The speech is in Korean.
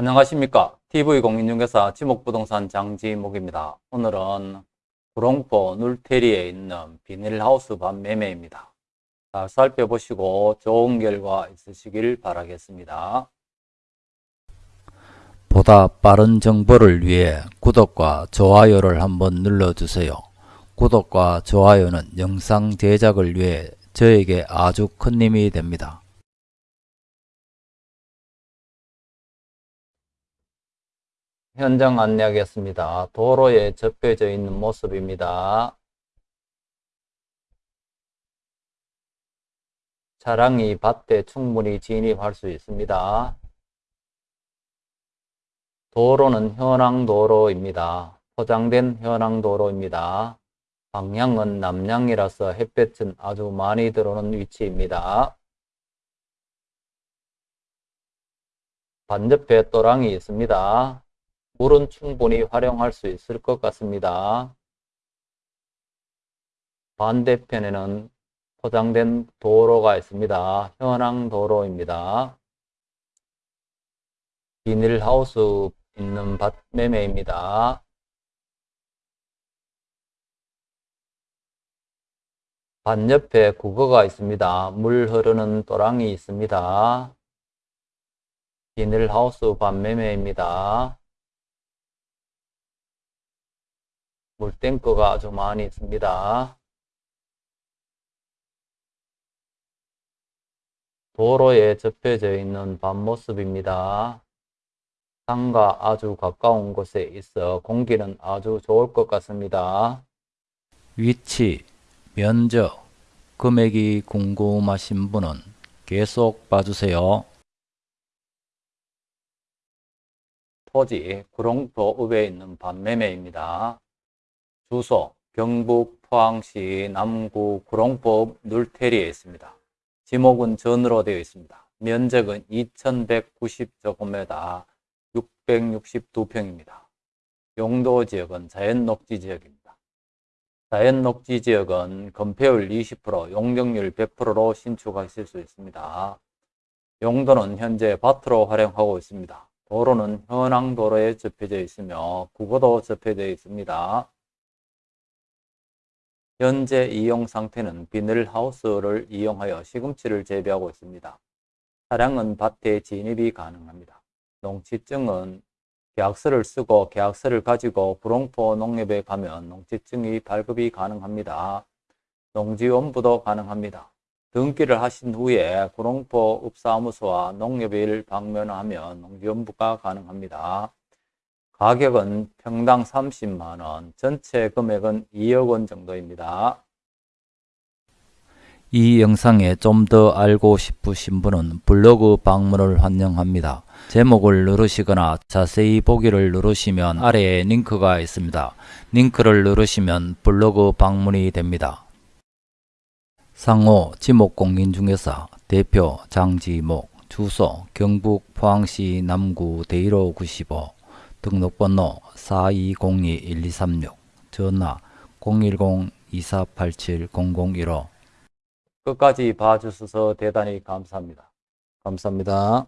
안녕하십니까 TV공인중개사 지목부동산 장지목입니다. 오늘은 구롱포 눌테리에 있는 비닐하우스 반 매매입니다. 잘 살펴보시고 좋은 결과 있으시길 바라겠습니다. 보다 빠른 정보를 위해 구독과 좋아요를 한번 눌러주세요. 구독과 좋아요는 영상 제작을 위해 저에게 아주 큰 힘이 됩니다. 현장 안내하겠습니다. 도로에 접혀져 있는 모습입니다. 차량이 밭에 충분히 진입할 수 있습니다. 도로는 현황도로입니다. 포장된 현황도로입니다. 방향은 남향이라서 햇볕은 아주 많이 들어오는 위치입니다. 반대편에 또랑이 있습니다. 물은 충분히 활용할 수 있을 것 같습니다. 반대편에는 포장된 도로가 있습니다. 현황 도로입니다. 비닐하우스 있는 밭 매매입니다. 반옆에 국어가 있습니다. 물 흐르는 또랑이 있습니다. 비닐하우스 반매매입니다. 물탱크가 아주 많이 있습니다. 도로에 접혀져 있는 밤모습입니다. 산과 아주 가까운 곳에 있어 공기는 아주 좋을 것 같습니다. 위치, 면적, 금액이 궁금하신 분은 계속 봐주세요. 토지 구롱포읍에 있는 반매매입니다. 주소 경북 포항시 남구 구롱포읍 눌테리에 있습니다. 지목은 전으로 되어 있습니다. 면적은 2190제곱미터 662평입니다. 용도 지역은 자연 녹지 지역입니다. 자연 녹지 지역은 건폐율 20%, 용적률 100%로 신축하실 수 있습니다. 용도는 현재 밭으로 활용하고 있습니다. 도로는 현황도로에 접혀져 있으며 국어도 접혀져 있습니다. 현재 이용 상태는 비닐하우스를 이용하여 시금치를 재배하고 있습니다. 차량은 밭에 진입이 가능합니다. 농지증은 계약서를 쓰고 계약서를 가지고 구롱포 농협에 가면 농지증이 발급이 가능합니다. 농지원부도 가능합니다. 등기를 하신 후에 구롱포 읍사무소와 농협을 방문하면 농지원부가 가능합니다. 가격은 평당 30만원, 전체 금액은 2억원 정도입니다. 이 영상에 좀 더 알고 싶으신 분은 블로그 방문을 환영합니다. 제목을 누르시거나 자세히 보기를 누르시면 아래에 링크가 있습니다. 링크를 누르시면 블로그 방문이 됩니다. 상호 지목공인중개사 대표 장지목 주소 경북 포항시 남구 대일호 95 등록번호 4202-1236 전화 010-2487-0015 끝까지 봐주셔서 대단히 감사합니다. 감사합니다.